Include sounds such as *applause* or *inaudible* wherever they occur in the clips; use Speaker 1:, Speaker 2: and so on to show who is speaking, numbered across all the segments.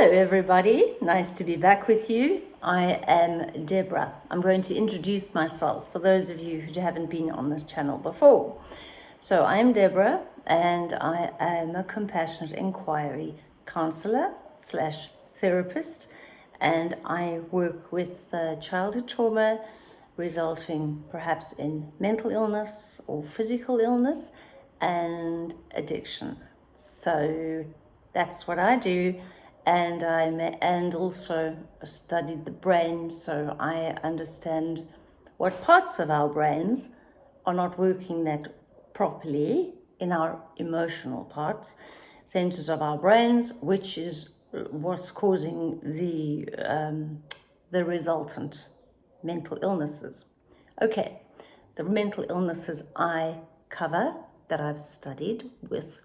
Speaker 1: Hello everybody, nice to be back with you. I am Deborah. I'm going to introduce myself for those of you who haven't been on this channel before. So I'm Deborah and I am a compassionate inquiry counselor slash therapist and I work with uh, childhood trauma resulting perhaps in mental illness or physical illness and addiction. So that's what I do and I and also studied the brain so I understand what parts of our brains are not working that properly in our emotional parts. Centers of our brains which is what's causing the um, the resultant mental illnesses. Okay the mental illnesses I cover that I've studied with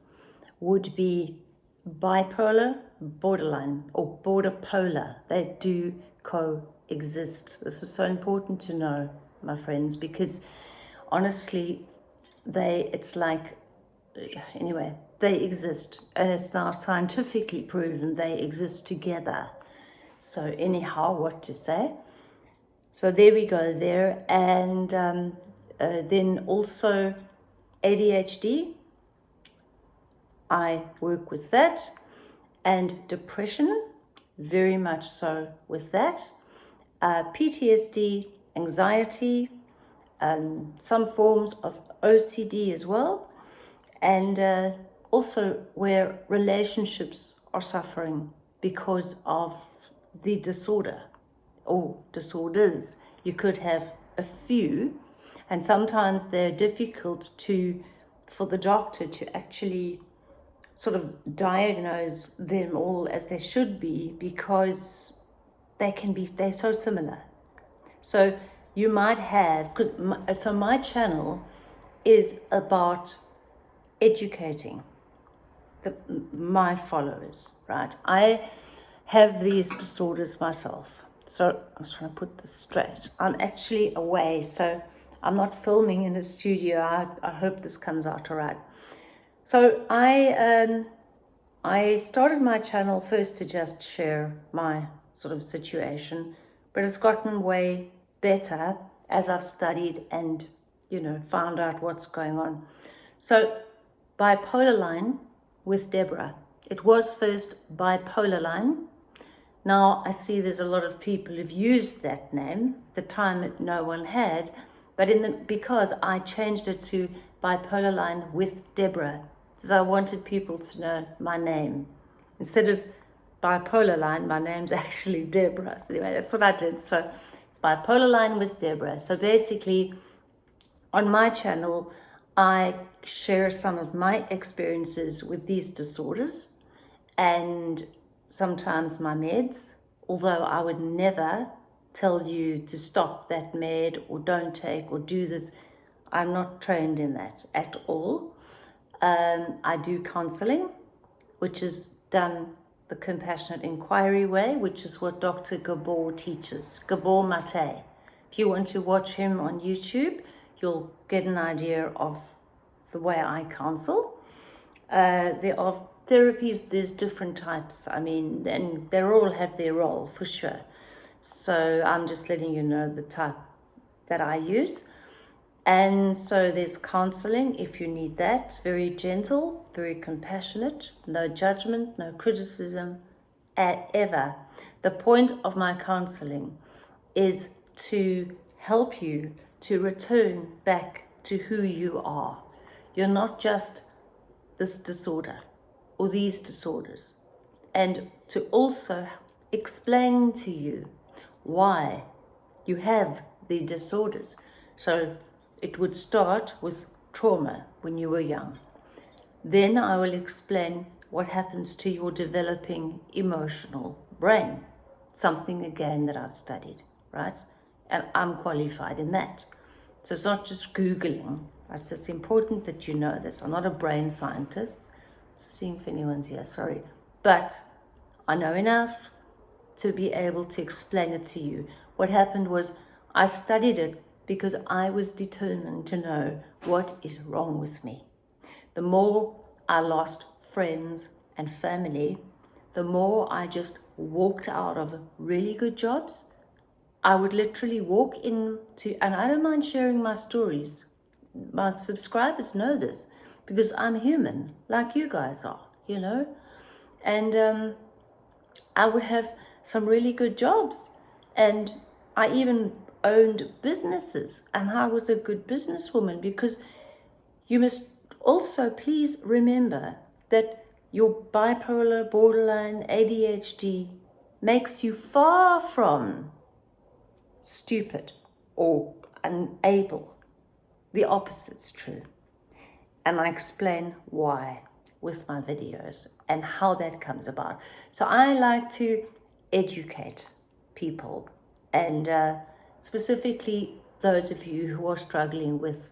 Speaker 1: would be bipolar, borderline, or border polar. They do coexist. This is so important to know, my friends, because honestly, they it's like, anyway, they exist. And it's now scientifically proven they exist together. So anyhow, what to say? So there we go there. And um, uh, then also ADHD, I work with that. And depression, very much so with that. Uh, PTSD, anxiety, um, some forms of OCD as well. And uh, also where relationships are suffering because of the disorder or disorders. You could have a few and sometimes they're difficult to for the doctor to actually sort of diagnose them all as they should be because they can be, they're so similar. So you might have, because so my channel is about educating the, my followers, right? I have these disorders myself. So I'm just trying to put this straight. I'm actually away, so I'm not filming in a studio. I, I hope this comes out all right. So I, um, I started my channel first to just share my sort of situation, but it's gotten way better as I've studied and, you know, found out what's going on. So bipolar line with Deborah. It was first bipolar line. Now I see there's a lot of people who've used that name, the time that no one had, but in the because I changed it to bipolar line with Deborah I wanted people to know my name. Instead of bipolar line, my name's *laughs* actually Deborah. So anyway, that's what I did. So it's bipolar line with Deborah. So basically, on my channel, I share some of my experiences with these disorders and sometimes my meds, although I would never tell you to stop that med or don't take or do this. I'm not trained in that at all. Um, I do counseling, which is done the compassionate inquiry way, which is what Dr. Gabor teaches, Gabor Mate. If you want to watch him on YouTube, you'll get an idea of the way I counsel. Uh, there are therapies, there's different types. I mean, and they all have their role for sure. So I'm just letting you know the type that I use. And so there's counseling if you need that. Very gentle, very compassionate, no judgment, no criticism ever. The point of my counseling is to help you to return back to who you are. You're not just this disorder or these disorders. And to also explain to you why you have the disorders. So it would start with trauma when you were young. Then I will explain what happens to your developing emotional brain, something again that I've studied, right? And I'm qualified in that. So it's not just Googling. It's just important that you know this. I'm not a brain scientist. Seeing if anyone's here, sorry. But I know enough to be able to explain it to you. What happened was I studied it because I was determined to know what is wrong with me. The more I lost friends and family, the more I just walked out of really good jobs. I would literally walk into, and I don't mind sharing my stories. My subscribers know this because I'm human, like you guys are, you know? And um, I would have some really good jobs. And I even owned businesses and I was a good businesswoman because you must also please remember that your bipolar, borderline, ADHD makes you far from stupid or unable. The opposite's true. And I explain why with my videos and how that comes about. So I like to educate people and uh, specifically those of you who are struggling with,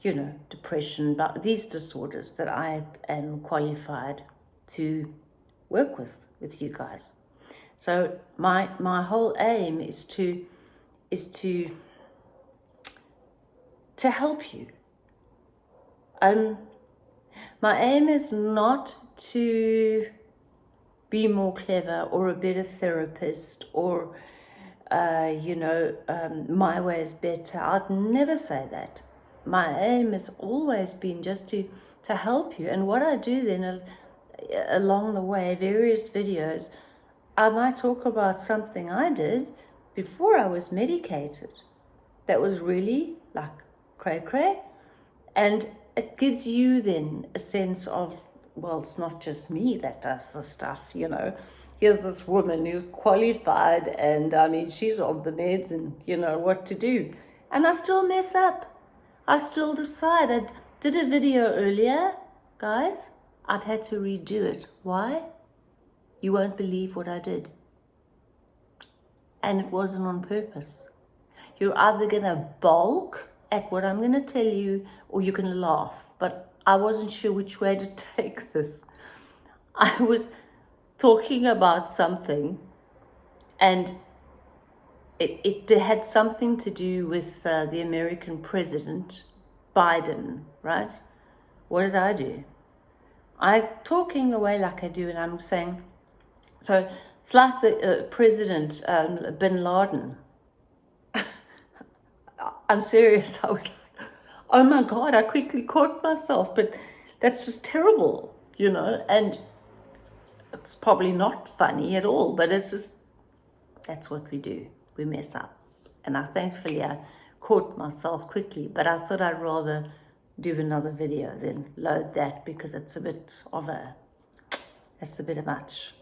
Speaker 1: you know, depression, but these disorders that I am qualified to work with, with you guys. So my, my whole aim is to, is to, to help you. Um, my aim is not to be more clever or a better therapist or, uh, you know, um, my way is better. I'd never say that. My aim has always been just to, to help you. And what I do then uh, along the way, various videos, I might talk about something I did before I was medicated that was really like cray cray. And it gives you then a sense of well, it's not just me that does the stuff, you know. Here's this woman who's qualified and I mean, she's on the meds and you know what to do. And I still mess up. I still decide. I did a video earlier, guys. I've had to redo it. Why? You won't believe what I did. And it wasn't on purpose. You're either going to balk at what I'm going to tell you or you can laugh. But I wasn't sure which way to *laughs* take this. I was talking about something and it, it had something to do with uh, the American president, Biden, right? What did I do? I talking away like I do and I'm saying, so it's like the uh, president, um, Bin Laden. *laughs* I'm serious. I was like, oh my God, I quickly caught myself, but that's just terrible, you know, and it's probably not funny at all, but it's just, that's what we do. We mess up. And I thankfully I caught myself quickly, but I thought I'd rather do another video than load that because it's a bit of a, it's a bit of much.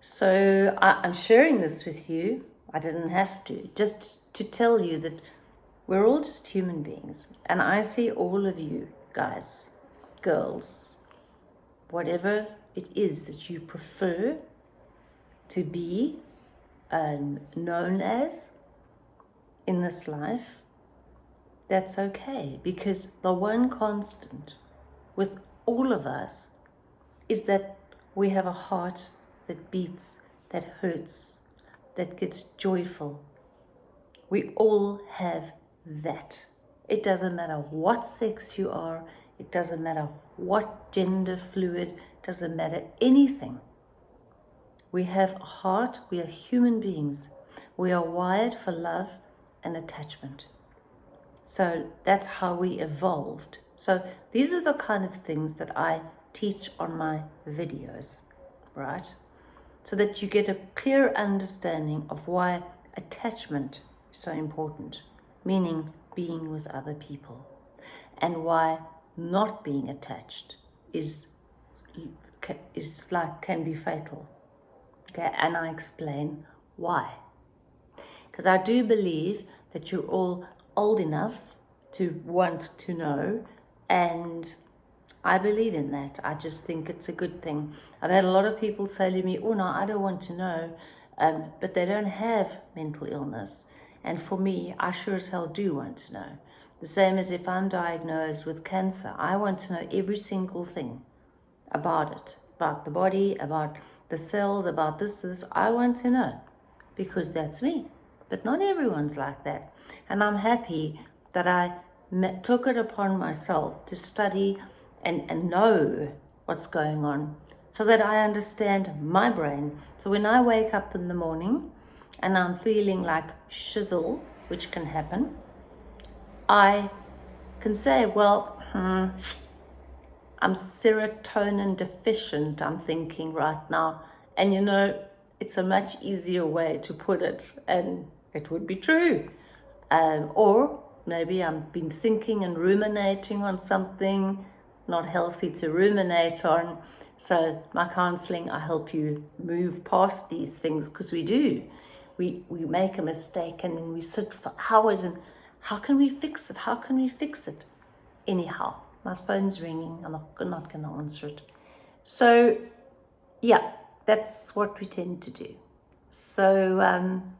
Speaker 1: So I, I'm sharing this with you. I didn't have to, just to tell you that we're all just human beings. And I see all of you guys, girls, whatever it is that you prefer to be um, known as in this life, that's okay. Because the one constant with all of us is that we have a heart that beats, that hurts, that gets joyful. We all have that. It doesn't matter what sex you are, it doesn't matter what gender fluid, doesn't matter anything. We have a heart, we are human beings. We are wired for love and attachment. So that's how we evolved. So these are the kind of things that I teach on my videos, right? So that you get a clear understanding of why attachment is so important meaning being with other people, and why not being attached is, is like, can be fatal. Okay, and I explain why. Because I do believe that you're all old enough to want to know and I believe in that. I just think it's a good thing. I've had a lot of people say to me, oh no, I don't want to know, um, but they don't have mental illness. And for me, I sure as hell do want to know. The same as if I'm diagnosed with cancer, I want to know every single thing about it, about the body, about the cells, about this, this. I want to know because that's me. But not everyone's like that. And I'm happy that I took it upon myself to study and, and know what's going on so that I understand my brain. So when I wake up in the morning and I'm feeling like shizzle, which can happen, I can say, well, hmm, I'm serotonin deficient, I'm thinking right now. And you know, it's a much easier way to put it, and it would be true. Um, or maybe I've been thinking and ruminating on something not healthy to ruminate on. So my counseling, I help you move past these things because we do. We, we make a mistake and then we sit for hours and how can we fix it? How can we fix it? Anyhow, my phone's ringing. I'm not, not going to answer it. So, yeah, that's what we tend to do. So, um,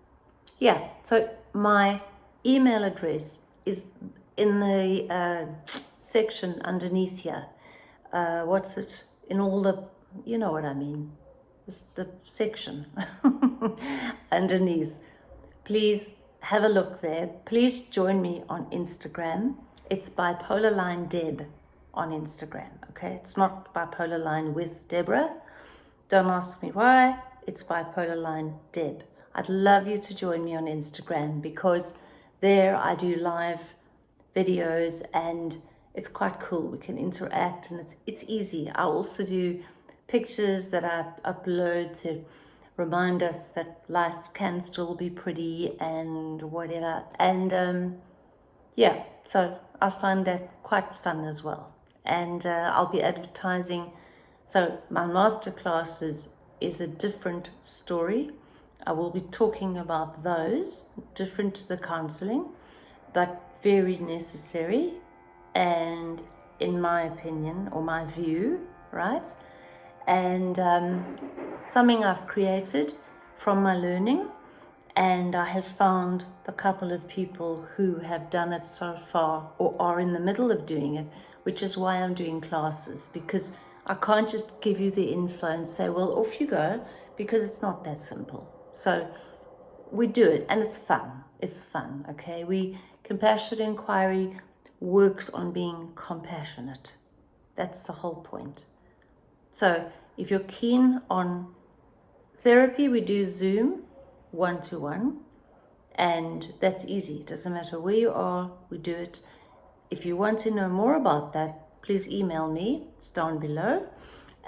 Speaker 1: yeah, so my email address is in the uh, section underneath here. Uh, what's it? In all the, you know what I mean. It's the section *laughs* underneath. Please have a look there. Please join me on Instagram. It's bipolar line Deb on Instagram. Okay, it's not bipolar line with Deborah. Don't ask me why. It's bipolar line Deb. I'd love you to join me on Instagram because there I do live videos and it's quite cool. We can interact and it's, it's easy. I also do pictures that I upload to remind us that life can still be pretty and whatever. And um, yeah, so I find that quite fun as well. And uh, I'll be advertising. So my masterclasses is a different story. I will be talking about those, different to the counseling, but very necessary and in my opinion or my view, right? And um, something I've created from my learning and I have found a couple of people who have done it so far or are in the middle of doing it, which is why I'm doing classes because I can't just give you the info and say, well, off you go, because it's not that simple. So we do it and it's fun. It's fun, okay? We compassionate inquiry works on being compassionate. That's the whole point. So if you're keen on therapy, we do Zoom one-to-one and that's easy. It doesn't matter where you are, we do it. If you want to know more about that, please email me, it's down below.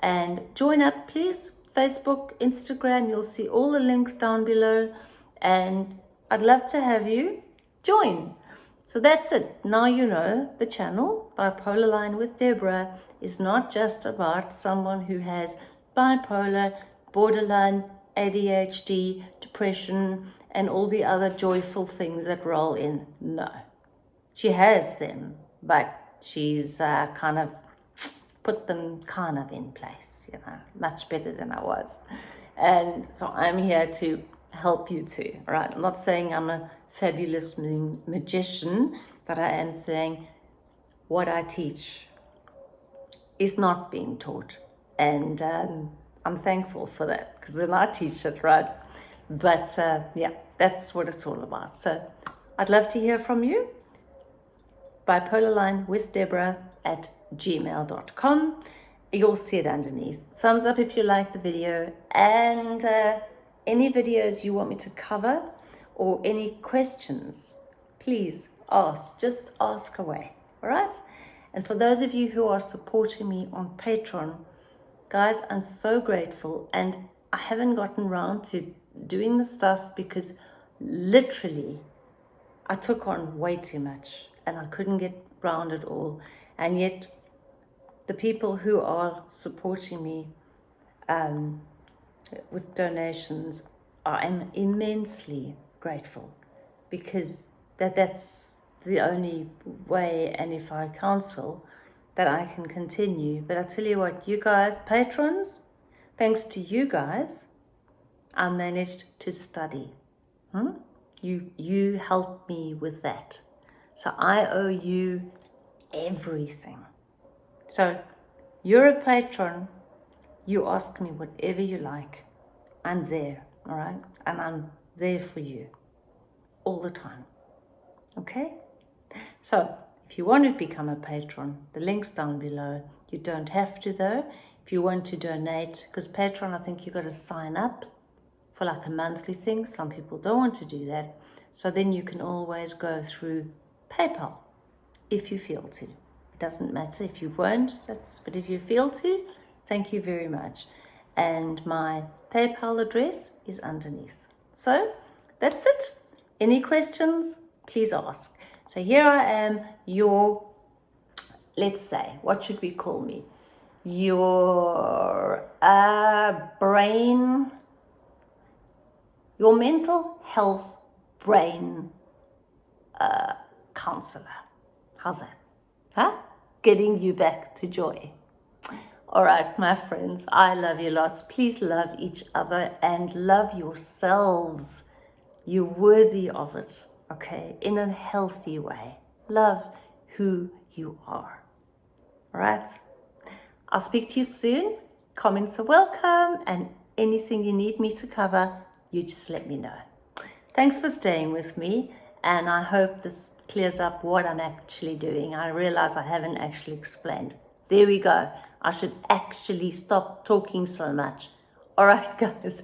Speaker 1: And join up, please. Facebook, Instagram, you'll see all the links down below. And I'd love to have you join. So that's it. Now you know the channel, Bipolar Line with Deborah, is not just about someone who has bipolar, borderline, ADHD, depression, and all the other joyful things that roll in. No. She has them, but she's uh, kind of put them kind of in place, you know, much better than I was. And so I'm here to help you too, right? I'm not saying I'm a fabulous magician, but I am saying what I teach is not being taught. And um, I'm thankful for that because then I teach it, right? But uh, yeah, that's what it's all about. So I'd love to hear from you. Bipolar line with Deborah at gmail.com. You'll see it underneath. Thumbs up if you like the video and uh, any videos you want me to cover or any questions, please ask, just ask away, all right? And for those of you who are supporting me on Patreon, guys, I'm so grateful and I haven't gotten around to doing the stuff because literally I took on way too much and I couldn't get round at all. And yet the people who are supporting me um, with donations, I'm immensely grateful because that that's the only way and if I counsel that I can continue. But I tell you what, you guys, patrons, thanks to you guys, I managed to study. Hmm? You, you helped me with that. So I owe you everything. So you're a patron, you ask me whatever you like. I'm there, all right? And I'm there for you all the time. Okay? So, if you want to become a patron, the link's down below. You don't have to though. if you want to donate, because Patreon, I think you've got to sign up for like a monthly thing. Some people don't want to do that. So then you can always go through PayPal if you feel to. It doesn't matter if you won't, that's, but if you feel to, thank you very much. And my PayPal address is underneath. So that's it. Any questions? Please ask. So here I am, your, let's say, what should we call me? Your uh, brain, your mental health brain uh, counselor. How's that? Huh? Getting you back to joy. All right, my friends, I love you lots. Please love each other and love yourselves. You're worthy of it, okay? In a healthy way. Love who you are. All right? I'll speak to you soon. Comments are welcome and anything you need me to cover, you just let me know. Thanks for staying with me and I hope this clears up what I'm actually doing. I realize I haven't actually explained. There we go. I should actually stop talking so much. All right, *laughs* guys.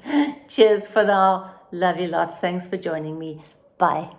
Speaker 1: Cheers for now. Love you lots. Thanks for joining me. Bye.